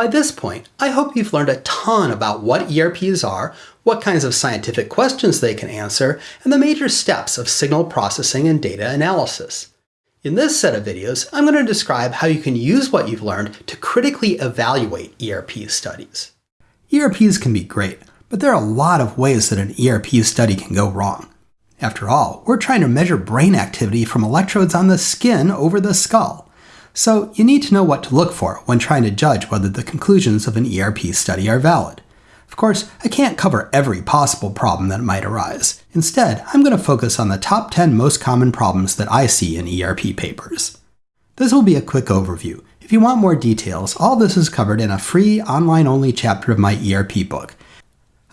By this point, I hope you've learned a ton about what ERPs are, what kinds of scientific questions they can answer, and the major steps of signal processing and data analysis. In this set of videos, I'm going to describe how you can use what you've learned to critically evaluate ERP studies. ERPs can be great, but there are a lot of ways that an ERP study can go wrong. After all, we're trying to measure brain activity from electrodes on the skin over the skull. So you need to know what to look for when trying to judge whether the conclusions of an ERP study are valid. Of course, I can't cover every possible problem that might arise. Instead, I'm going to focus on the top 10 most common problems that I see in ERP papers. This will be a quick overview. If you want more details, all this is covered in a free, online-only chapter of my ERP book.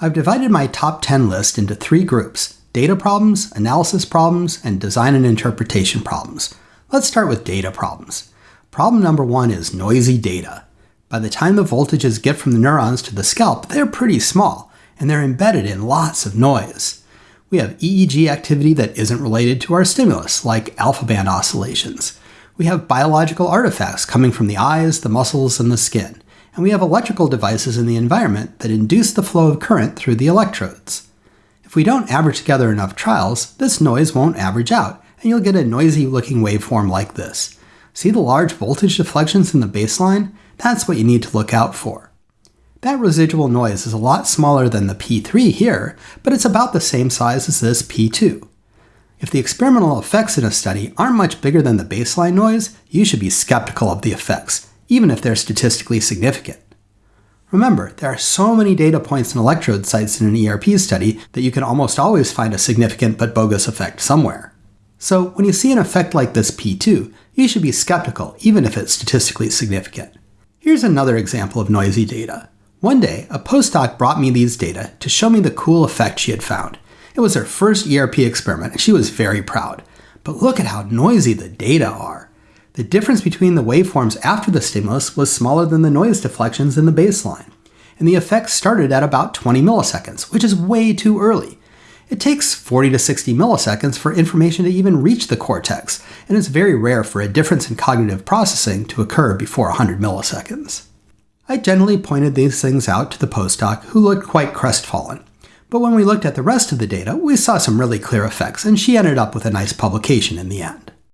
I've divided my top 10 list into three groups, data problems, analysis problems, and design and interpretation problems. Let's start with data problems. Problem number one is noisy data. By the time the voltages get from the neurons to the scalp, they're pretty small, and they're embedded in lots of noise. We have EEG activity that isn't related to our stimulus, like alpha band oscillations. We have biological artifacts coming from the eyes, the muscles, and the skin. And we have electrical devices in the environment that induce the flow of current through the electrodes. If we don't average together enough trials, this noise won't average out, and you'll get a noisy looking waveform like this. See the large voltage deflections in the baseline? That's what you need to look out for. That residual noise is a lot smaller than the P3 here, but it's about the same size as this P2. If the experimental effects in a study aren't much bigger than the baseline noise, you should be skeptical of the effects, even if they're statistically significant. Remember, there are so many data points and electrode sites in an ERP study that you can almost always find a significant but bogus effect somewhere. So when you see an effect like this P2, you should be skeptical, even if it's statistically significant. Here's another example of noisy data. One day, a postdoc brought me these data to show me the cool effect she had found. It was her first ERP experiment, and she was very proud. But look at how noisy the data are. The difference between the waveforms after the stimulus was smaller than the noise deflections in the baseline. And the effect started at about 20 milliseconds, which is way too early. It takes 40 to 60 milliseconds for information to even reach the cortex, and it's very rare for a difference in cognitive processing to occur before 100 milliseconds. I generally pointed these things out to the postdoc, who looked quite crestfallen. But when we looked at the rest of the data, we saw some really clear effects, and she ended up with a nice publication in the end.